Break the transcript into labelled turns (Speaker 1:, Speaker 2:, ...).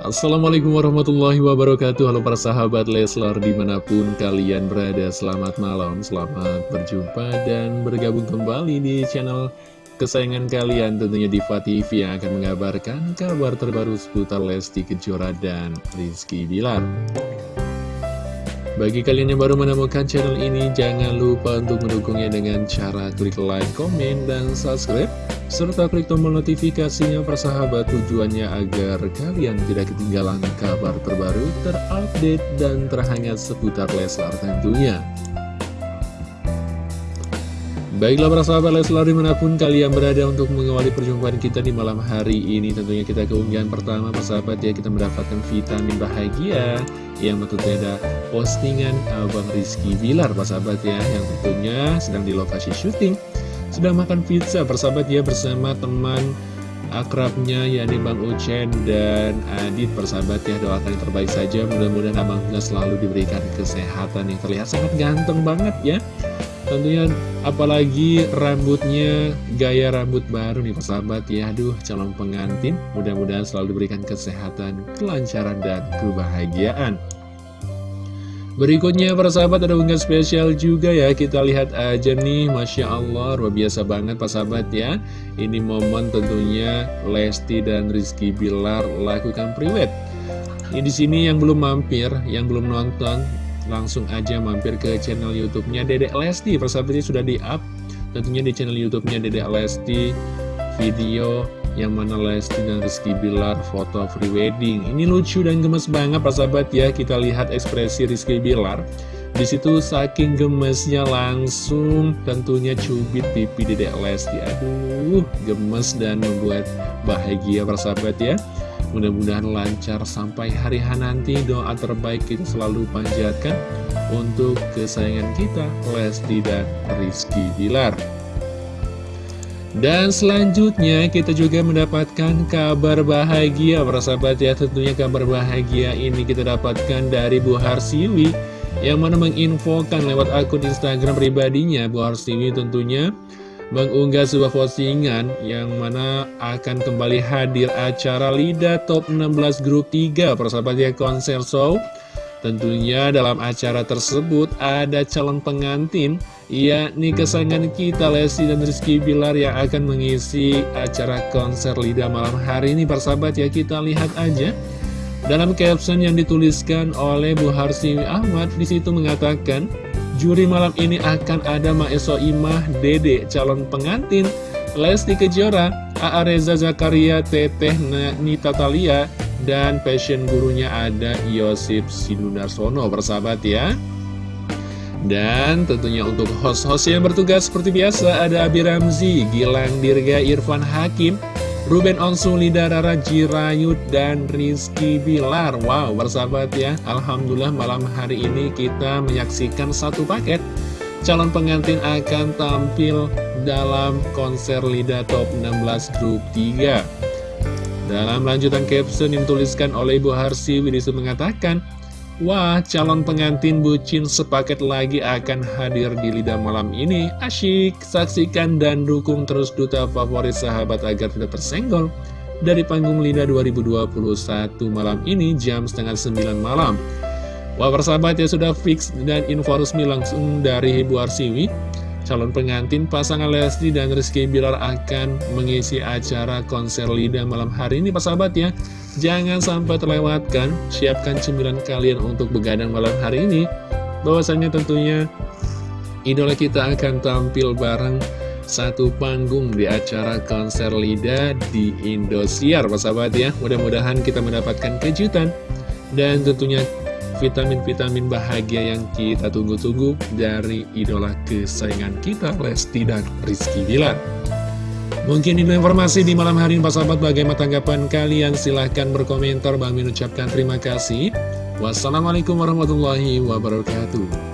Speaker 1: Assalamualaikum warahmatullahi wabarakatuh. Halo para sahabat Leslar di mana pun kalian berada Selamat malam, selamat berjumpa dan bergabung kembali di channel kesayangan kalian. Tentunya Diva TV yang akan mengabarkan kabar terbaru seputar Lesti Kejora dan Rizky Bilar bagi kalian yang baru menemukan channel ini, jangan lupa untuk mendukungnya dengan cara klik like, komen, dan subscribe serta klik tombol notifikasinya persahabat tujuannya agar kalian tidak ketinggalan kabar terbaru, terupdate, dan terhangat seputar Leslar tentunya. Baiklah para sahabat Leslar di mana pun kalian berada untuk mengawali perjumpaan kita di malam hari ini. Tentunya kita keunggahan pertama persahabat ya kita mendapatkan vitamin bahagia Yang tentunya ada postingan Abang Rizky Bilar persahabat ya Yang tentunya sedang di lokasi syuting sudah makan pizza persahabat ya bersama teman akrabnya yakni Bang Ucen dan Adit persahabat ya. Doakan yang terbaik saja mudah-mudahan Abang selalu diberikan kesehatan yang terlihat sangat ganteng banget ya tentunya apalagi rambutnya gaya rambut baru nih persahabat ya aduh calon pengantin mudah-mudahan selalu diberikan kesehatan kelancaran dan kebahagiaan. Berikutnya para sahabat ada unggahan spesial juga ya. Kita lihat aja nih Masya Allah luar biasa banget para sahabat ya. Ini momen tentunya Lesti dan Rizky Bilar lakukan priwet. Ini di sini yang belum mampir, yang belum nonton Langsung aja mampir ke channel YouTube-nya Dedek Lesti Persahabatnya sudah di-up Tentunya di channel YouTube-nya Dedek Lesti Video yang mana Lesti dan Rizky Bilar foto free wedding. Ini lucu dan gemes banget Pak sahabat ya. Kita lihat ekspresi Rizky Bilar. Di situ saking gemesnya langsung tentunya cubit pipi Dedek Lesti. Aduh, gemes dan membuat bahagia Pak sahabat ya. Mudah-mudahan lancar sampai hari H nanti. Doa terbaik kita selalu panjatkan untuk kesayangan kita Lesti dan Rizky Bilar. Dan selanjutnya kita juga mendapatkan kabar bahagia. Para sahabat ya tentunya kabar bahagia ini kita dapatkan dari Bu Harsiwi yang mana menginfokan lewat akun Instagram pribadinya. Bu Harsiwi tentunya mengunggah sebuah postingan yang mana akan kembali hadir acara LIDA Top 16 Grup 3 para sahabat ya konser show. Tentunya dalam acara tersebut ada calon pengantin yakni kesayangan kita Lesti dan Rizky Bilar yang akan mengisi acara konser Lida malam hari ini persahabat ya kita lihat aja. Dalam caption yang dituliskan oleh Bu Harsiwi Ahmad di situ mengatakan juri malam ini akan ada Maeso Imah Dede calon pengantin Lesti Kejora A.A. Reza Zakaria Teteh Nita Talia dan passion gurunya ada Yosip Sinunarsono bersahabat ya dan tentunya untuk host-host yang bertugas seperti biasa ada Abi Ramzi, Gilang Dirga, Irfan Hakim, Ruben Onsu, Lida Rara Jirayut, dan Rizky Bilar. Wow, bersahabat ya. Alhamdulillah malam hari ini kita menyaksikan satu paket. Calon pengantin akan tampil dalam konser Lida Top 16 Grup 3 dalam lanjutan caption yang dituliskan oleh Ibu Harsi, Widisu mengatakan, Wah, calon pengantin bucin sepaket lagi akan hadir di lidah malam ini. Asyik, saksikan dan dukung terus duta favorit sahabat agar tidak tersenggol. Dari panggung Lida 2021 malam ini jam setengah 9 malam. Wah, persahabat ya sudah fix dan info resmi langsung dari Ibu Arsiwi calon pengantin pasangan Lesti dan Rizky Bilar akan mengisi acara konser Lida malam hari ini Pak sahabat ya. Jangan sampai terlewatkan, siapkan cemilan kalian untuk begadang malam hari ini. Bahwasanya tentunya idola kita akan tampil bareng satu panggung di acara konser Lida di Indosiar Pak sahabat ya. Mudah-mudahan kita mendapatkan kejutan. Dan tentunya vitamin-vitamin bahagia yang kita tunggu-tunggu dari idola kesayangan kita, Lesti dan Rizky Bilar. Mungkin ini informasi di malam hari ini, Pak Sahabat. Bagaimana tanggapan kalian? Silahkan berkomentar. Bang mengucapkan terima kasih. Wassalamualaikum warahmatullahi wabarakatuh.